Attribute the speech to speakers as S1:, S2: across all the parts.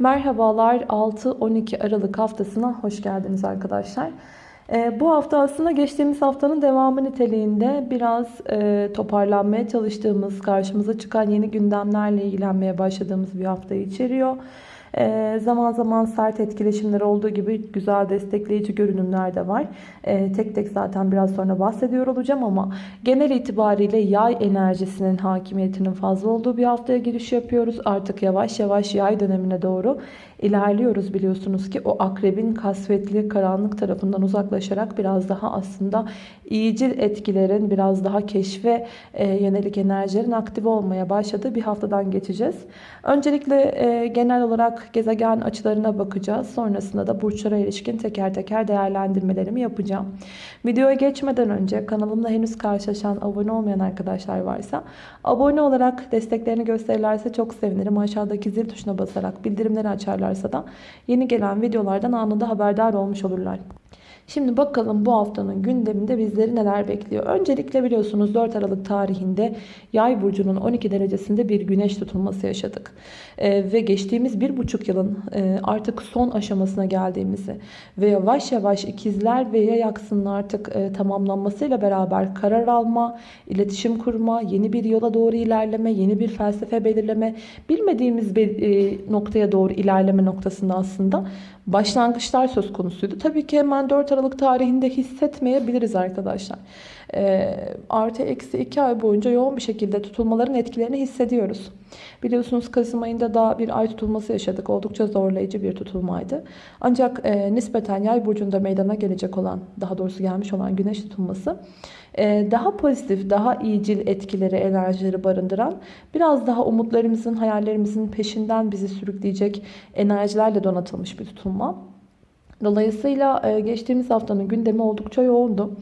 S1: Merhabalar 6-12 Aralık haftasına hoş geldiniz arkadaşlar. Ee, bu hafta aslında geçtiğimiz haftanın devamı niteliğinde biraz e, toparlanmaya çalıştığımız, karşımıza çıkan yeni gündemlerle ilgilenmeye başladığımız bir haftayı içeriyor. E, zaman zaman sert etkileşimler olduğu gibi güzel destekleyici görünümler de var. E, tek tek zaten biraz sonra bahsediyor olacağım ama genel itibariyle yay enerjisinin hakimiyetinin fazla olduğu bir haftaya giriş yapıyoruz. Artık yavaş yavaş yay dönemine doğru ilerliyoruz biliyorsunuz ki o akrebin kasvetli karanlık tarafından uzaklaşarak biraz daha aslında iyicil etkilerin biraz daha keşfe e, yönelik enerjilerin aktif olmaya başladığı bir haftadan geçeceğiz. Öncelikle e, genel olarak gezegen açılarına bakacağız. Sonrasında da burçlara ilişkin teker teker değerlendirmelerimi yapacağım. Videoya geçmeden önce kanalımla henüz karşılaşan abone olmayan arkadaşlar varsa abone olarak desteklerini gösterirlerse çok sevinirim. Aşağıdaki zil tuşuna basarak bildirimleri açarlarsa da yeni gelen videolardan anında haberdar olmuş olurlar. Şimdi bakalım bu haftanın gündeminde bizleri neler bekliyor. Öncelikle biliyorsunuz 4 Aralık tarihinde Yay burcunun 12 derecesinde bir güneş tutulması yaşadık. Ee, ve geçtiğimiz 1,5 yılın e, artık son aşamasına geldiğimizi ve yavaş yavaş ikizler ve yay aksının artık e, tamamlanmasıyla beraber karar alma, iletişim kurma, yeni bir yola doğru ilerleme, yeni bir felsefe belirleme, bilmediğimiz bir e, noktaya doğru ilerleme noktasında aslında başlangıçlar söz konusuydu. Tabii ki hemen 4 Aralık tarihinde hissetmeyebiliriz arkadaşlar. E, artı eksi 2 ay boyunca yoğun bir şekilde tutulmaların etkilerini hissediyoruz. Biliyorsunuz Kasım ayında da bir ay tutulması yaşadık. Oldukça zorlayıcı bir tutulmaydı. Ancak e, nispeten yay burcunda meydana gelecek olan, daha doğrusu gelmiş olan güneş tutulması e, daha pozitif, daha iyicil etkileri, enerjileri barındıran, biraz daha umutlarımızın, hayallerimizin peşinden bizi sürükleyecek enerjilerle donatılmış bir tutulma. Dolayısıyla geçtiğimiz haftanın gündemi oldukça yoğundu.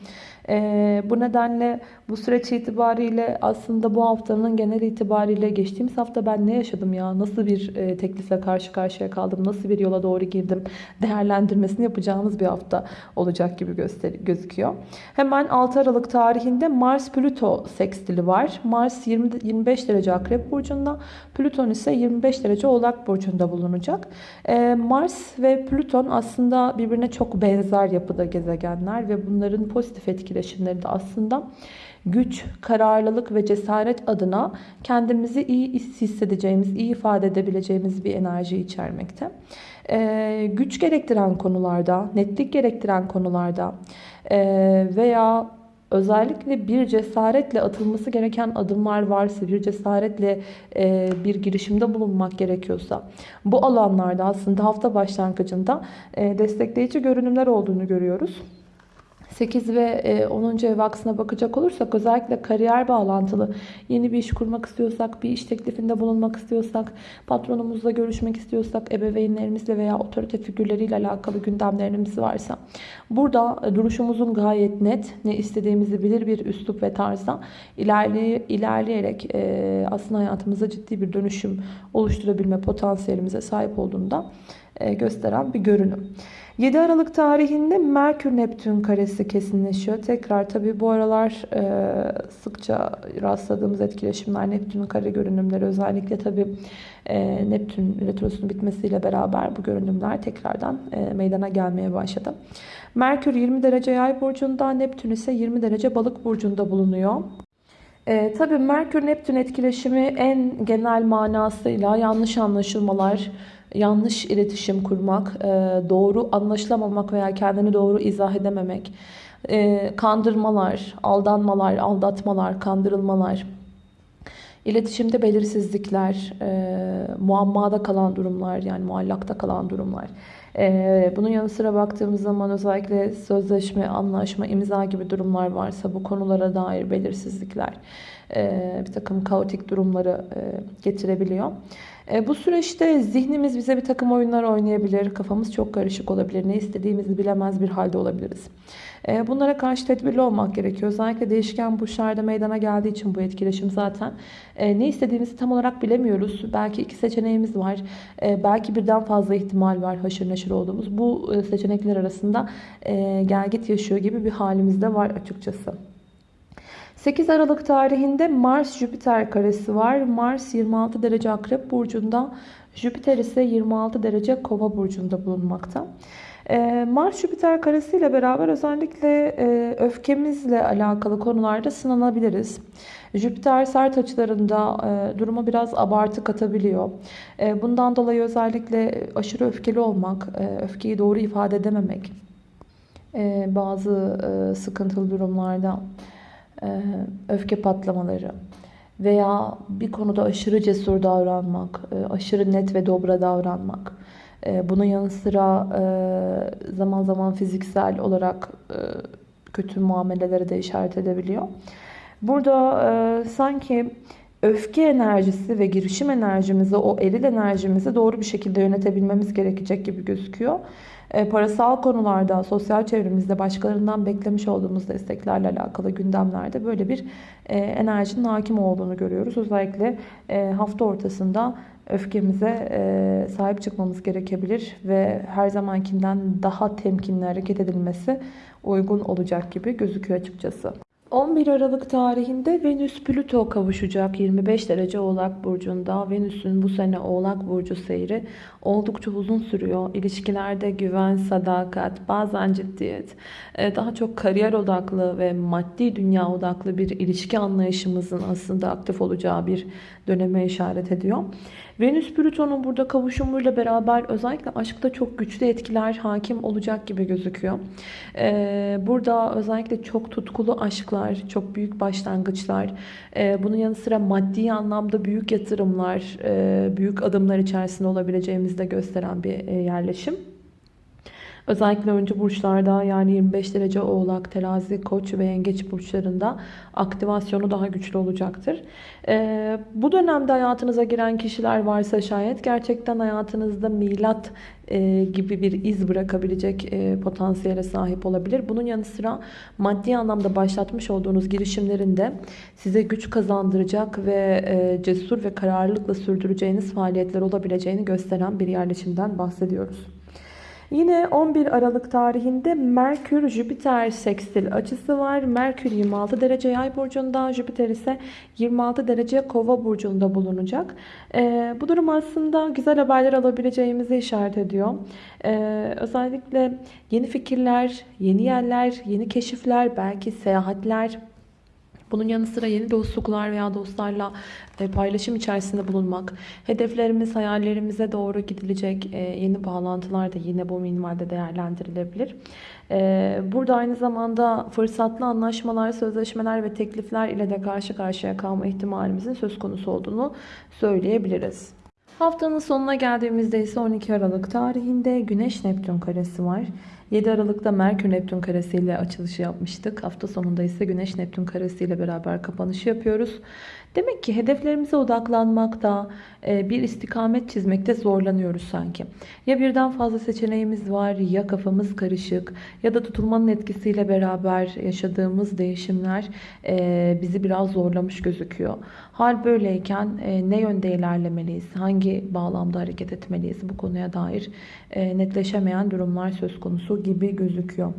S1: Bu nedenle bu süreç itibariyle aslında bu haftanın genel itibariyle geçtiğimiz hafta ben ne yaşadım ya? Nasıl bir e, teklifle karşı karşıya kaldım? Nasıl bir yola doğru girdim? Değerlendirmesini yapacağımız bir hafta olacak gibi gözüküyor. Hemen 6 Aralık tarihinde Mars Plüto sekstili var. Mars 20, 25 derece Akrep burcunda, Plüton ise 25 derece Oğlak burcunda bulunacak. E, Mars ve Plüton aslında birbirine çok benzer yapıda gezegenler ve bunların pozitif etkileşimleri de aslında güç, kararlılık ve cesaret adına kendimizi iyi hissedeceğimiz, iyi ifade edebileceğimiz bir enerji içermekte. Ee, güç gerektiren konularda, netlik gerektiren konularda e, veya özellikle bir cesaretle atılması gereken adımlar varsa, bir cesaretle e, bir girişimde bulunmak gerekiyorsa bu alanlarda aslında hafta başlangıcında e, destekleyici görünümler olduğunu görüyoruz. 8 ve 10. E, ev aksına bakacak olursak özellikle kariyer bağlantılı yeni bir iş kurmak istiyorsak, bir iş teklifinde bulunmak istiyorsak, patronumuzla görüşmek istiyorsak, ebeveynlerimizle veya otorite figürleriyle alakalı gündemlerimiz varsa burada e, duruşumuzun gayet net, ne istediğimizi bilir bir üslup ve tarzda ilerley ilerleyerek e, aslında hayatımıza ciddi bir dönüşüm oluşturabilme potansiyelimize sahip olduğunda gösteren bir görünüm. 7 Aralık tarihinde Merkür Neptün karesi kesinleşiyor. Tekrar tabi bu aralar e, sıkça rastladığımız etkileşimler Neptün'ün kare görünümleri özellikle tabi e, Neptün retrosunun bitmesiyle beraber bu görünümler tekrardan e, meydana gelmeye başladı. Merkür 20 derece yay burcunda Neptün ise 20 derece balık burcunda bulunuyor. E, tabii Merkür Neptün etkileşimi en genel manasıyla yanlış anlaşılmalar, yanlış iletişim kurmak, e, doğru anlaşılamamak veya kendini doğru izah edememek, e, kandırmalar, aldanmalar, aldatmalar, kandırılmalar, iletişimde belirsizlikler, e, muammada kalan durumlar yani muallakta kalan durumlar. Bunun yanı sıra baktığımız zaman özellikle sözleşme, anlaşma, imza gibi durumlar varsa bu konulara dair belirsizlikler, bir takım kaotik durumları getirebiliyor. E, bu süreçte zihnimiz bize bir takım oyunlar oynayabilir. Kafamız çok karışık olabilir. Ne istediğimizi bilemez bir halde olabiliriz. E, bunlara karşı tedbirli olmak gerekiyor. Özellikle değişken burçlarda meydana geldiği için bu etkileşim zaten. E, ne istediğimizi tam olarak bilemiyoruz. Belki iki seçeneğimiz var. Belki birden fazla ihtimal var haşır neşir olduğumuz. Bu seçenekler arasında gel git yaşıyor gibi bir halimiz de var açıkçası. 8 Aralık tarihinde Mars-Jüpiter karesi var. Mars 26 derece Akrep Burcu'nda, Jüpiter ise 26 derece Kova Burcu'nda bulunmakta. Ee, Mars-Jüpiter karesiyle beraber özellikle e, öfkemizle alakalı konularda sınanabiliriz. Jüpiter sert açılarında e, duruma biraz abartı katabiliyor. E, bundan dolayı özellikle aşırı öfkeli olmak, öfkeyi doğru ifade edememek, bazı sıkıntılı durumlarda öfke patlamaları veya bir konuda aşırı cesur davranmak, aşırı net ve dobra davranmak, ee, bunun yanı sıra e, zaman zaman fiziksel olarak e, kötü muameleleri de işaret edebiliyor. Burada e, sanki öfke enerjisi ve girişim enerjimizi, o eril enerjimizi doğru bir şekilde yönetebilmemiz gerekecek gibi gözüküyor. Parasal konularda, sosyal çevremizde başkalarından beklemiş olduğumuz desteklerle alakalı gündemlerde böyle bir enerjinin hakim olduğunu görüyoruz. Özellikle hafta ortasında öfkemize e, sahip çıkmamız gerekebilir ve her zamankinden daha temkinli hareket edilmesi uygun olacak gibi gözüküyor açıkçası. 11 Aralık tarihinde Venüs Plüto kavuşacak 25 derece Oğlak Burcu'nda. Venüs'ün bu sene Oğlak Burcu seyri oldukça uzun sürüyor. İlişkilerde güven, sadakat, bazen ciddiyet, e, daha çok kariyer odaklı ve maddi dünya odaklı bir ilişki anlayışımızın aslında aktif olacağı bir döneme işaret ediyor. Venüs Plüton'un burada kavuşumuyla beraber özellikle aşkta çok güçlü etkiler hakim olacak gibi gözüküyor. E, burada özellikle çok tutkulu aşklar, çok büyük başlangıçlar, e, bunun yanı sıra maddi anlamda büyük yatırımlar, büyük adımlar içerisinde olabileceğimiz de gösteren bir e, yerleşim. Özellikle önce burçlarda yani 25 derece oğlak, terazi, koç ve yengeç burçlarında aktivasyonu daha güçlü olacaktır. Ee, bu dönemde hayatınıza giren kişiler varsa şayet gerçekten hayatınızda milat e, gibi bir iz bırakabilecek e, potansiyele sahip olabilir. Bunun yanı sıra maddi anlamda başlatmış olduğunuz girişimlerin de size güç kazandıracak ve e, cesur ve kararlılıkla sürdüreceğiniz faaliyetler olabileceğini gösteren bir yerleşimden bahsediyoruz. Yine 11 Aralık tarihinde Merkür Jüpiter sekstil açısı var. Merkür 26 derece yay burcunda, Jüpiter ise 26 derece kova burcunda bulunacak. Ee, bu durum aslında güzel haberler alabileceğimizi işaret ediyor. Ee, özellikle yeni fikirler, yeni yerler, yeni keşifler, belki seyahatler, bunun yanı sıra yeni dostluklar veya dostlarla e, paylaşım içerisinde bulunmak, hedeflerimiz, hayallerimize doğru gidilecek e, yeni bağlantılar da yine bu minvalde değerlendirilebilir. E, burada aynı zamanda fırsatlı anlaşmalar, sözleşmeler ve teklifler ile de karşı karşıya kalma ihtimalimizin söz konusu olduğunu söyleyebiliriz. Haftanın sonuna geldiğimizde ise 12 Aralık tarihinde Güneş Neptün karesi var. 7 Aralık'ta Merkür Neptün karesi ile açılışı yapmıştık. Hafta sonunda ise Güneş Neptün karesi ile beraber kapanışı yapıyoruz. Demek ki hedeflerimize odaklanmakta, e, bir istikamet çizmekte zorlanıyoruz sanki. Ya birden fazla seçeneğimiz var ya kafamız karışık ya da tutulmanın etkisiyle beraber yaşadığımız değişimler e, bizi biraz zorlamış gözüküyor. Hal böyleyken e, ne yönde ilerlemeliyiz, hangi bağlamda hareket etmeliyiz bu konuya dair netleşemeyen durumlar söz konusu gibi gözüküyor.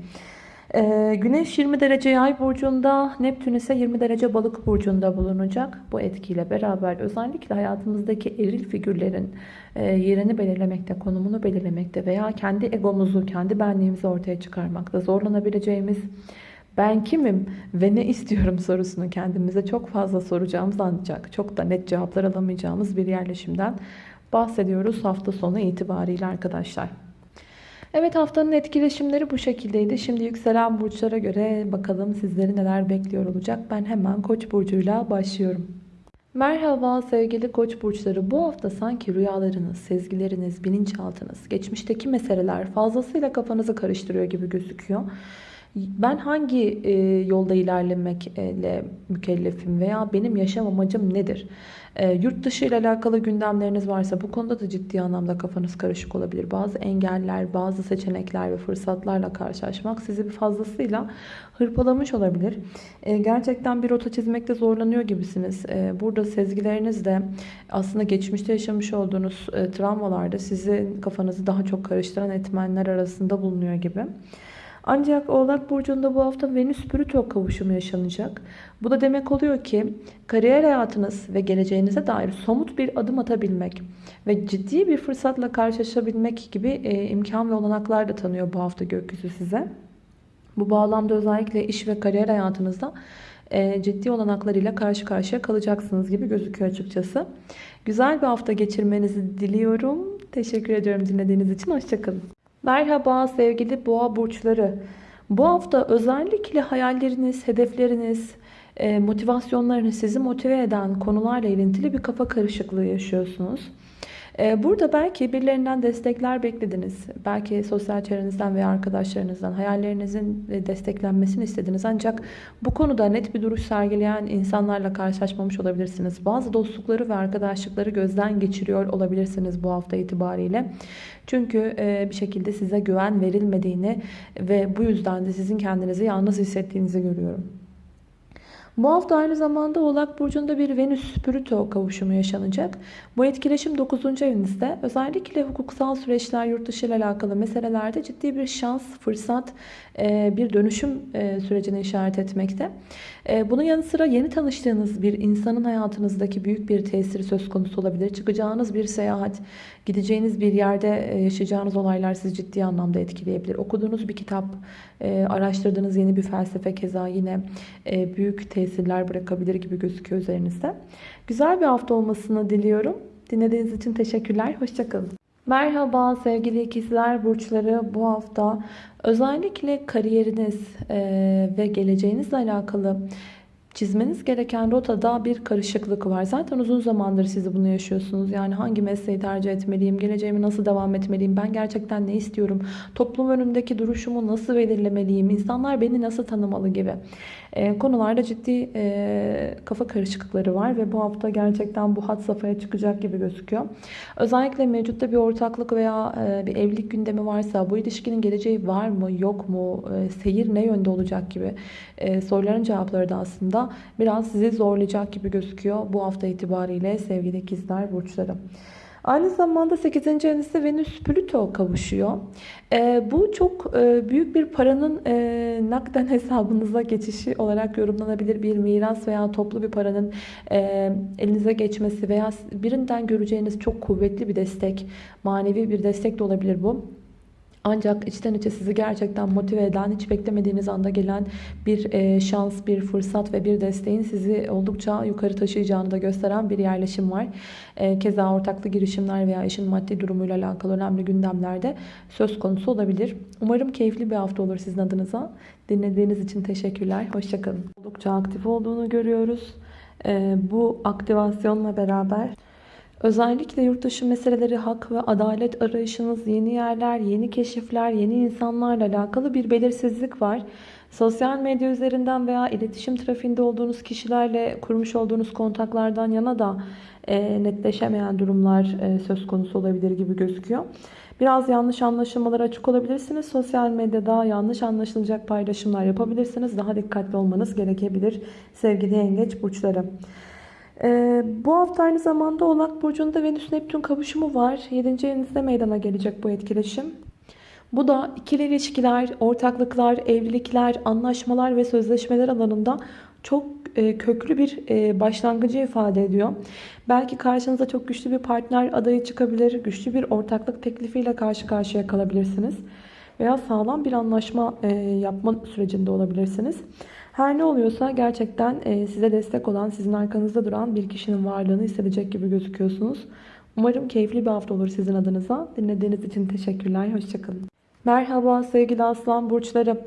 S1: Ee, Güneş 20 derece yay burcunda, Neptün ise 20 derece balık burcunda bulunacak. Bu etkiyle beraber özellikle hayatımızdaki eril figürlerin e, yerini belirlemekte, konumunu belirlemekte veya kendi egomuzu, kendi benliğimizi ortaya çıkarmakta zorlanabileceğimiz ben kimim ve ne istiyorum sorusunu kendimize çok fazla soracağımız ancak çok da net cevaplar alamayacağımız bir yerleşimden bahsediyoruz hafta sonu itibariyle arkadaşlar. Evet haftanın etkileşimleri bu şekildeydi. Şimdi yükselen burçlara göre bakalım sizleri neler bekliyor olacak. Ben hemen Koç burcuyla başlıyorum. Merhaba sevgili koç burçları. Bu hafta sanki rüyalarınız, sezgileriniz, bilinçaltınız, geçmişteki meseleler fazlasıyla kafanızı karıştırıyor gibi gözüküyor. Ben hangi e, yolda ilerlemekle mükellefim veya benim yaşam amacım nedir? E, yurt dışı ile alakalı gündemleriniz varsa bu konuda da ciddi anlamda kafanız karışık olabilir. Bazı engeller, bazı seçenekler ve fırsatlarla karşılaşmak sizi bir fazlasıyla hırpalamış olabilir. E, gerçekten bir rota çizmekte zorlanıyor gibisiniz. E, burada sezgileriniz de aslında geçmişte yaşamış olduğunuz e, travmalarda sizi kafanızı daha çok karıştıran etmenler arasında bulunuyor gibi. Ancak Oğlak Burcu'nda bu hafta Venüs Plüto kavuşumu yaşanacak. Bu da demek oluyor ki kariyer hayatınız ve geleceğinize dair somut bir adım atabilmek ve ciddi bir fırsatla karşılaşabilmek gibi e, imkan ve olanaklar da tanıyor bu hafta gökyüzü size. Bu bağlamda özellikle iş ve kariyer hayatınızda e, ciddi olanaklarıyla karşı karşıya kalacaksınız gibi gözüküyor açıkçası. Güzel bir hafta geçirmenizi diliyorum. Teşekkür ediyorum dinlediğiniz için. Hoşçakalın. Merhaba sevgili boğa burçları. Bu hafta özellikle hayalleriniz, hedefleriniz, e, motivasyonlarınız sizi motive eden konularla ilintili bir kafa karışıklığı yaşıyorsunuz. Ee, burada belki birilerinden destekler beklediniz. Belki sosyal çevrenizden veya arkadaşlarınızdan hayallerinizin desteklenmesini istediniz. Ancak bu konuda net bir duruş sergileyen insanlarla karşılaşmamış olabilirsiniz. Bazı dostlukları ve arkadaşlıkları gözden geçiriyor olabilirsiniz bu hafta itibariyle. Çünkü e, bir şekilde size güven verilmediğini ve bu yüzden de sizin kendinizi yalnız hissettiğinizi görüyorum. Bu hafta aynı zamanda Oğlak Burcu'nda bir Venüs-Plüto kavuşumu yaşanacak. Bu etkileşim 9. evinizde. Özellikle hukuksal süreçler, yurt dışı ile alakalı meselelerde ciddi bir şans, fırsat, e, bir dönüşüm e, sürecine işaret etmekte. E, bunun yanı sıra yeni tanıştığınız bir insanın hayatınızdaki büyük bir tesiri söz konusu olabilir. Çıkacağınız bir seyahat, gideceğiniz bir yerde yaşayacağınız olaylar sizi ciddi anlamda etkileyebilir. Okuduğunuz bir kitap, araştırdığınız yeni bir felsefe keza yine büyük tesirler bırakabilir gibi gözüküyor üzerinizde. Güzel bir hafta olmasını diliyorum. Dinlediğiniz için teşekkürler. Hoşçakalın. Merhaba sevgili ikizler burçları bu hafta özellikle kariyeriniz ve geleceğinizle alakalı çizmeniz gereken rotada bir karışıklık var. Zaten uzun zamandır siz bunu yaşıyorsunuz. Yani hangi mesleği tercih etmeliyim, geleceğimi nasıl devam etmeliyim, ben gerçekten ne istiyorum, toplum önündeki duruşumu nasıl belirlemeliyim, insanlar beni nasıl tanımalı gibi e, konularda ciddi e, kafa karışıklıkları var ve bu hafta gerçekten bu hat safhaya çıkacak gibi gözüküyor. Özellikle mevcutta bir ortaklık veya e, bir evlilik gündemi varsa bu ilişkinin geleceği var mı yok mu e, seyir ne yönde olacak gibi soruların cevapları da aslında biraz sizi zorlayacak gibi gözüküyor bu hafta itibariyle sevgili ikizler burçları. Aynı zamanda 8. evinizde Venüs Plüto kavuşuyor. E, bu çok e, büyük bir paranın e, nakden hesabınıza geçişi olarak yorumlanabilir. Bir miras veya toplu bir paranın e, elinize geçmesi veya birinden göreceğiniz çok kuvvetli bir destek, manevi bir destek de olabilir bu. Ancak içten içe sizi gerçekten motive eden, hiç beklemediğiniz anda gelen bir e, şans, bir fırsat ve bir desteğin sizi oldukça yukarı taşıyacağını da gösteren bir yerleşim var. E, keza ortaklı girişimler veya işin maddi durumuyla alakalı önemli gündemlerde söz konusu olabilir. Umarım keyifli bir hafta olur sizin adınıza. Dinlediğiniz için teşekkürler. Hoşçakalın. Oldukça aktif olduğunu görüyoruz. E, bu aktivasyonla beraber Özellikle yurt dışı meseleleri, hak ve adalet arayışınız, yeni yerler, yeni keşifler, yeni insanlarla alakalı bir belirsizlik var. Sosyal medya üzerinden veya iletişim trafiğinde olduğunuz kişilerle kurmuş olduğunuz kontaklardan yana da e, netleşemeyen durumlar e, söz konusu olabilir gibi gözüküyor. Biraz yanlış anlaşılmalara açık olabilirsiniz. Sosyal medyada yanlış anlaşılacak paylaşımlar yapabilirsiniz. Daha dikkatli olmanız gerekebilir sevgili yengeç burçları. Ee, bu hafta aynı zamanda Oğlak Burcu'nda Venüs-Neptün kavuşumu var. 7. evinizde meydana gelecek bu etkileşim. Bu da ikili ilişkiler, ortaklıklar, evlilikler, anlaşmalar ve sözleşmeler alanında çok e, köklü bir e, başlangıcı ifade ediyor. Belki karşınıza çok güçlü bir partner adayı çıkabilir, güçlü bir ortaklık teklifiyle karşı karşıya kalabilirsiniz. Veya sağlam bir anlaşma e, yapma sürecinde olabilirsiniz. Her ne oluyorsa gerçekten e, size destek olan, sizin arkanızda duran bir kişinin varlığını hissedecek gibi gözüküyorsunuz. Umarım keyifli bir hafta olur sizin adınıza. Dinlediğiniz için teşekkürler. Hoşçakalın. Merhaba sevgili aslan burçları.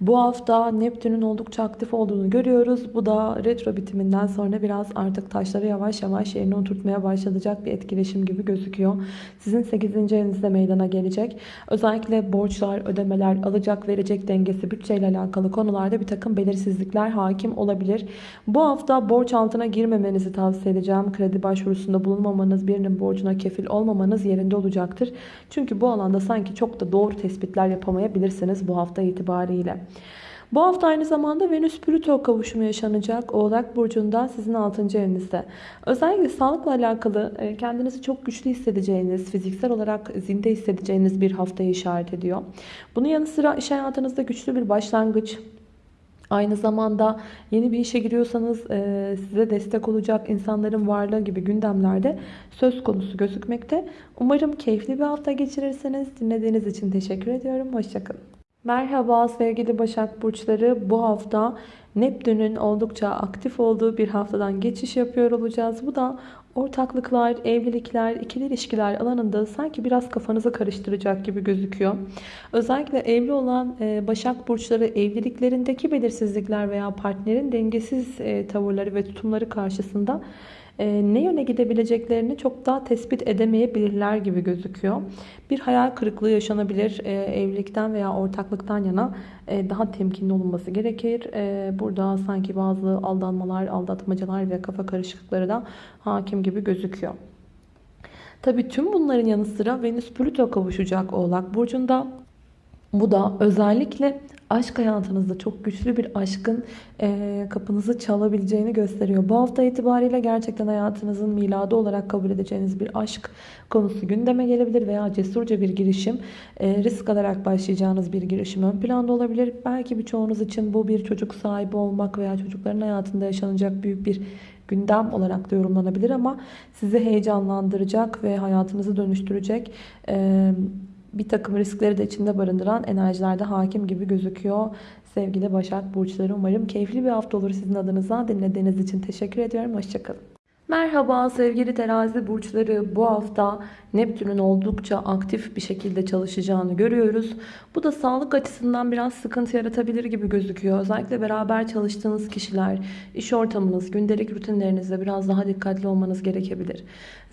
S1: Bu hafta Neptün'ün oldukça aktif olduğunu görüyoruz. Bu da retro bitiminden sonra biraz artık taşları yavaş yavaş yerine oturtmaya başlayacak bir etkileşim gibi gözüküyor. Sizin 8. evinizde meydana gelecek. Özellikle borçlar, ödemeler, alacak verecek dengesi, bütçeyle alakalı konularda bir takım belirsizlikler hakim olabilir. Bu hafta borç altına girmemenizi tavsiye edeceğim. Kredi başvurusunda bulunmamanız, birinin borcuna kefil olmamanız yerinde olacaktır. Çünkü bu alanda sanki çok da doğru tespitler yapamayabilirsiniz bu hafta itibariyle. Bu hafta aynı zamanda Venüs Plüto kavuşumu yaşanacak. Oğlak Burcu'nda sizin 6. evinizde. Özellikle sağlıkla alakalı e, kendinizi çok güçlü hissedeceğiniz, fiziksel olarak zinde hissedeceğiniz bir haftayı işaret ediyor. Bunun yanı sıra iş hayatınızda güçlü bir başlangıç, Aynı zamanda yeni bir işe giriyorsanız size destek olacak insanların varlığı gibi gündemlerde söz konusu gözükmekte. Umarım keyifli bir hafta geçirirsiniz. Dinlediğiniz için teşekkür ediyorum. Hoşçakalın. Merhaba sevgili Başak Burçları. Bu hafta Neptün'ün oldukça aktif olduğu bir haftadan geçiş yapıyor olacağız. Bu da ortaklıklar, evlilikler, ikili ilişkiler alanında sanki biraz kafanızı karıştıracak gibi gözüküyor. Özellikle evli olan e, Başak Burçları evliliklerindeki belirsizlikler veya partnerin dengesiz e, tavırları ve tutumları karşısında ne yöne gidebileceklerini çok daha tespit edemeyebilirler gibi gözüküyor. Bir hayal kırıklığı yaşanabilir. E, evlilikten veya ortaklıktan yana e, daha temkinli olunması gerekir. Burada sanki bazı aldanmalar, aldatmacalar ve kafa karışıklıkları da hakim gibi gözüküyor. Tabi tüm bunların yanı sıra Venüs Plüto kavuşacak Oğlak Burcu'nda. Bu da özellikle aşk hayatınızda çok güçlü bir aşkın e, kapınızı çalabileceğini gösteriyor. Bu hafta itibariyle gerçekten hayatınızın miladı olarak kabul edeceğiniz bir aşk konusu gündeme gelebilir veya cesurca bir girişim, e, risk alarak başlayacağınız bir girişim ön planda olabilir. Belki birçoğunuz için bu bir çocuk sahibi olmak veya çocukların hayatında yaşanacak büyük bir gündem olarak da yorumlanabilir ama sizi heyecanlandıracak ve hayatınızı dönüştürecek e, bir takım riskleri de içinde barındıran enerjilerde hakim gibi gözüküyor. Sevgili Başak Burçları umarım keyifli bir hafta olur sizin adınıza. Dinlediğiniz için teşekkür ediyorum. Hoşçakalın. Merhaba sevgili terazi burçları bu hafta Neptün'ün oldukça aktif bir şekilde çalışacağını görüyoruz. Bu da sağlık açısından biraz sıkıntı yaratabilir gibi gözüküyor. Özellikle beraber çalıştığınız kişiler, iş ortamınız, gündelik rutinlerinizde biraz daha dikkatli olmanız gerekebilir.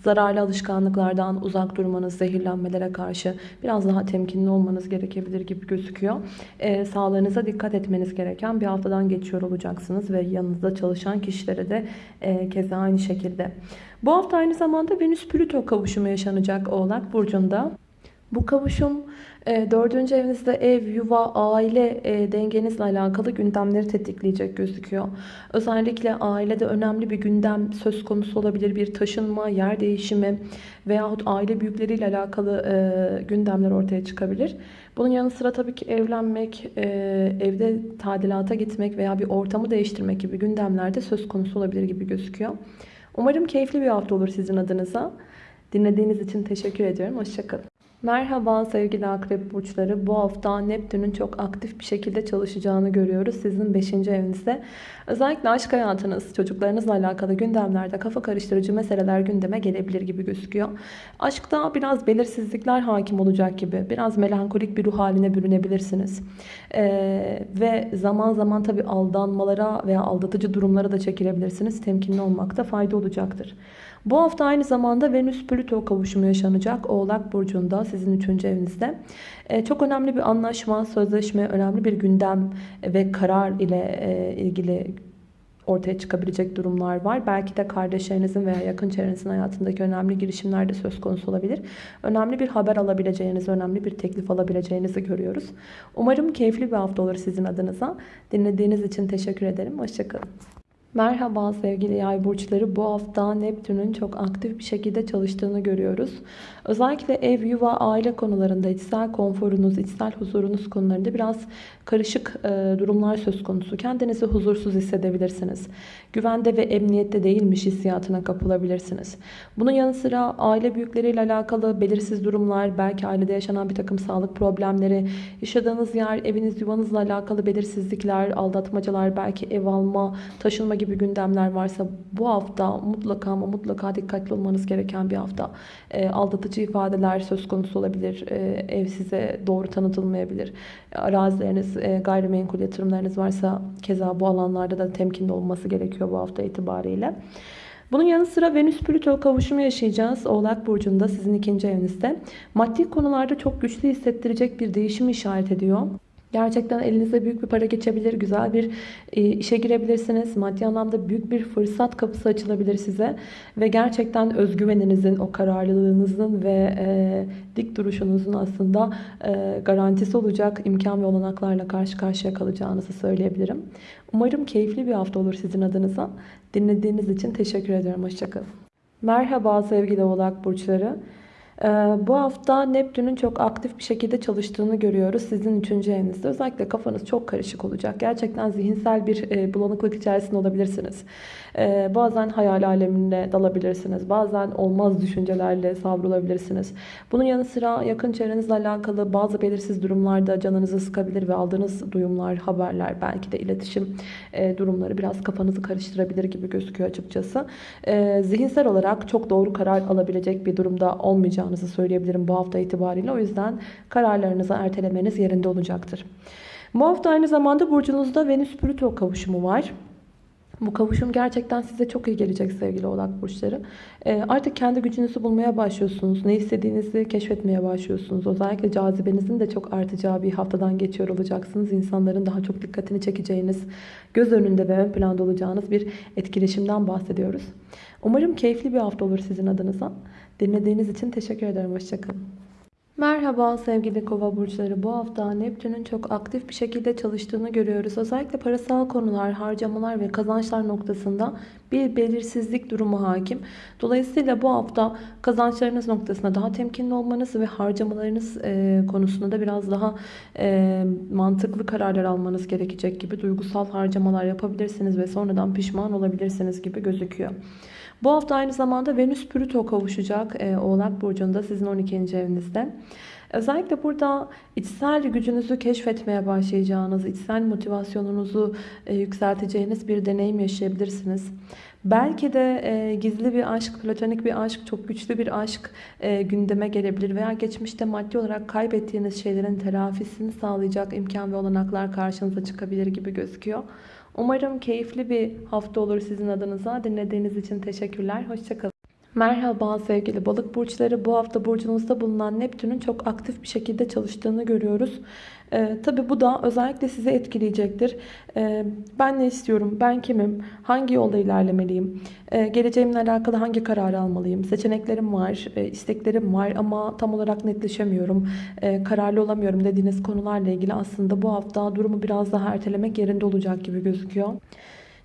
S1: Zararlı alışkanlıklardan uzak durmanız, zehirlenmelere karşı biraz daha temkinli olmanız gerekebilir gibi gözüküyor. E, sağlığınıza dikkat etmeniz gereken bir haftadan geçiyor olacaksınız ve yanınızda çalışan kişilere de e, keza aynı şekilde. Bu hafta aynı zamanda Venüs-Plüto kavuşumu yaşanacak Oğlak Burcu'nda. Bu kavuşum e, dördüncü evinizde ev, yuva, aile e, dengenizle alakalı gündemleri tetikleyecek gözüküyor. Özellikle ailede önemli bir gündem söz konusu olabilir. Bir taşınma, yer değişimi veyahut aile büyükleriyle alakalı e, gündemler ortaya çıkabilir. Bunun yanı sıra tabii ki evlenmek, evde tadilata gitmek veya bir ortamı değiştirmek gibi gündemlerde söz konusu olabilir gibi gözüküyor. Umarım keyifli bir hafta olur sizin adınıza. Dinlediğiniz için teşekkür ediyorum. Hoşçakalın. Merhaba sevgili akrep burçları. Bu hafta Neptün'ün çok aktif bir şekilde çalışacağını görüyoruz. Sizin 5. evinizde. Özellikle aşk hayatınız, çocuklarınızla alakalı gündemlerde kafa karıştırıcı meseleler gündeme gelebilir gibi gözüküyor. Aşkta biraz belirsizlikler hakim olacak gibi. Biraz melankolik bir ruh haline bürünebilirsiniz. Ee, ve zaman zaman tabi aldanmalara veya aldatıcı durumlara da çekilebilirsiniz. Temkinli olmakta fayda olacaktır. Bu hafta aynı zamanda Venüs-Plüto kavuşumu yaşanacak. Oğlak Burcu'nda sizin 3. evinizde. Ee, çok önemli bir anlaşma, sözleşme, önemli bir gündem ve karar ile e, ilgili ortaya çıkabilecek durumlar var. Belki de kardeşlerinizin veya yakın çevrenizin hayatındaki önemli girişimler de söz konusu olabilir. Önemli bir haber alabileceğinizi, önemli bir teklif alabileceğinizi görüyoruz. Umarım keyifli bir hafta olur sizin adınıza. Dinlediğiniz için teşekkür ederim. Hoşçakalın. Merhaba sevgili yay burçları. Bu hafta Neptün'ün çok aktif bir şekilde çalıştığını görüyoruz. Özellikle ev, yuva, aile konularında içsel konforunuz, içsel huzurunuz konularında biraz karışık e, durumlar söz konusu. Kendinizi huzursuz hissedebilirsiniz. Güvende ve emniyette değilmiş hissiyatına kapılabilirsiniz. Bunun yanı sıra aile büyükleriyle alakalı belirsiz durumlar, belki ailede yaşanan bir takım sağlık problemleri, yaşadığınız yer, eviniz, yuvanızla alakalı belirsizlikler, aldatmacalar, belki ev alma, taşınma gibi gündemler varsa bu hafta mutlaka ama mutlaka dikkatli olmanız gereken bir hafta. E, aldatıcı ifadeler söz konusu olabilir. E, ev size doğru tanıtılmayabilir. Arazileriniz, e, gayrimenkul yatırımlarınız varsa keza bu alanlarda da temkinli olması gerekiyor bu hafta itibariyle. Bunun yanı sıra Venüs-Plüto kavuşumu yaşayacağız. Oğlak Burcu'nda sizin ikinci evinizde. Maddi konularda çok güçlü hissettirecek bir değişimi işaret ediyor. Gerçekten elinize büyük bir para geçebilir, güzel bir e, işe girebilirsiniz. Maddi anlamda büyük bir fırsat kapısı açılabilir size. Ve gerçekten özgüveninizin, o kararlılığınızın ve e, dik duruşunuzun aslında e, garantisi olacak imkan ve olanaklarla karşı karşıya kalacağınızı söyleyebilirim. Umarım keyifli bir hafta olur sizin adınıza. Dinlediğiniz için teşekkür ederim. Hoşçakalın. Merhaba sevgili oğlak burçları. Ee, Bu hafta Neptün'ün çok aktif bir şekilde çalıştığını görüyoruz. Sizin 3. evinizde özellikle kafanız çok karışık olacak. Gerçekten zihinsel bir e, bulanıklık içerisinde olabilirsiniz. Ee, Bazen hayal alemine dalabilirsiniz. Bazen olmaz düşüncelerle savrulabilirsiniz. Bunun yanı sıra yakın çevrenizle alakalı bazı belirsiz durumlarda canınızı sıkabilir ve aldığınız duyumlar, haberler, belki de iletişim e, durumları biraz kafanızı karıştırabilir gibi gözüküyor açıkçası. Ee, Zihinsel olarak çok doğru karar alabilecek bir durumda olmayacağınızı söyleyebilirim bu hafta itibariyle. O yüzden kararlarınızı ertelemeniz yerinde olacaktır. Bu hafta aynı zamanda burcunuzda Venüs-Plüto kavuşumu var. Bu kavuşum gerçekten size çok iyi gelecek sevgili oğlak burçları. Ee, artık kendi gücünüzü bulmaya başlıyorsunuz. Ne istediğinizi keşfetmeye başlıyorsunuz. Özellikle cazibenizin de çok artacağı bir haftadan geçiyor olacaksınız. İnsanların daha çok dikkatini çekeceğiniz, göz önünde ve ön planda olacağınız bir etkileşimden bahsediyoruz. Umarım keyifli bir hafta olur sizin adınıza. Dinlediğiniz için teşekkür ederim. Hoşçakalın. Merhaba sevgili kova burçları. Bu hafta Neptün'ün çok aktif bir şekilde çalıştığını görüyoruz. Özellikle parasal konular, harcamalar ve kazançlar noktasında bir belirsizlik durumu hakim. Dolayısıyla bu hafta kazançlarınız noktasında daha temkinli olmanız ve harcamalarınız e, konusunda da biraz daha e, mantıklı kararlar almanız gerekecek gibi duygusal harcamalar yapabilirsiniz ve sonradan pişman olabilirsiniz gibi gözüküyor. Bu hafta aynı zamanda Venüs-Plüto kavuşacak e, Oğlak Burcu'nda sizin 12. evinizde. Özellikle burada içsel gücünüzü keşfetmeye başlayacağınız, içsel motivasyonunuzu e, yükselteceğiniz bir deneyim yaşayabilirsiniz. Belki de e, gizli bir aşk, platonik bir aşk, çok güçlü bir aşk e, gündeme gelebilir. Veya geçmişte maddi olarak kaybettiğiniz şeylerin telafisini sağlayacak imkan ve olanaklar karşınıza çıkabilir gibi gözüküyor. Umarım keyifli bir hafta olur sizin adınıza. Dinlediğiniz için teşekkürler. Hoşçakalın. Merhaba sevgili balık burçları. Bu hafta burcunuzda bulunan Neptün'ün çok aktif bir şekilde çalıştığını görüyoruz. Ee, Tabi bu da özellikle sizi etkileyecektir. Ee, ben ne istiyorum? Ben kimim? Hangi yolda ilerlemeliyim? Ee, geleceğimle alakalı hangi kararı almalıyım? Seçeneklerim var, e, isteklerim var ama tam olarak netleşemiyorum. E, kararlı olamıyorum dediğiniz konularla ilgili aslında bu hafta durumu biraz daha ertelemek yerinde olacak gibi gözüküyor.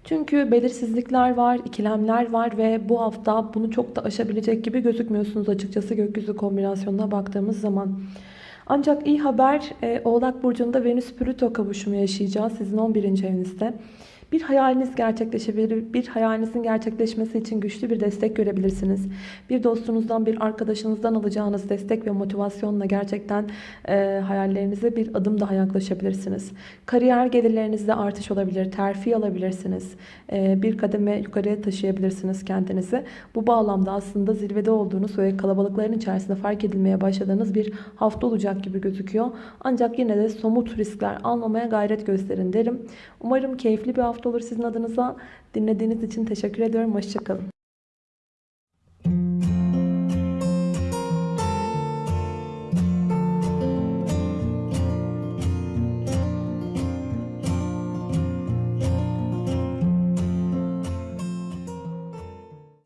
S1: Çünkü belirsizlikler var, ikilemler var ve bu hafta bunu çok da aşabilecek gibi gözükmüyorsunuz açıkçası gökyüzü kombinasyonuna baktığımız zaman. Ancak iyi haber e, Oğlak Burcu'nda Venüs-Plüto kavuşumu yaşayacağız sizin 11. evinizde. Bir hayaliniz gerçekleşebilir. Bir hayalinizin gerçekleşmesi için güçlü bir destek görebilirsiniz. Bir dostunuzdan, bir arkadaşınızdan alacağınız destek ve motivasyonla gerçekten e, hayallerinize bir adım daha yaklaşabilirsiniz. Kariyer gelirlerinizde artış olabilir. Terfi alabilirsiniz. E, bir kademe yukarıya taşıyabilirsiniz kendinizi. Bu bağlamda aslında zirvede olduğunuz ve kalabalıkların içerisinde fark edilmeye başladığınız bir hafta olacak gibi gözüküyor. Ancak yine de somut riskler almamaya gayret gösterin derim. Umarım keyifli bir hafta olur sizin adınıza. Dinlediğiniz için teşekkür ediyorum. Hoşçakalın.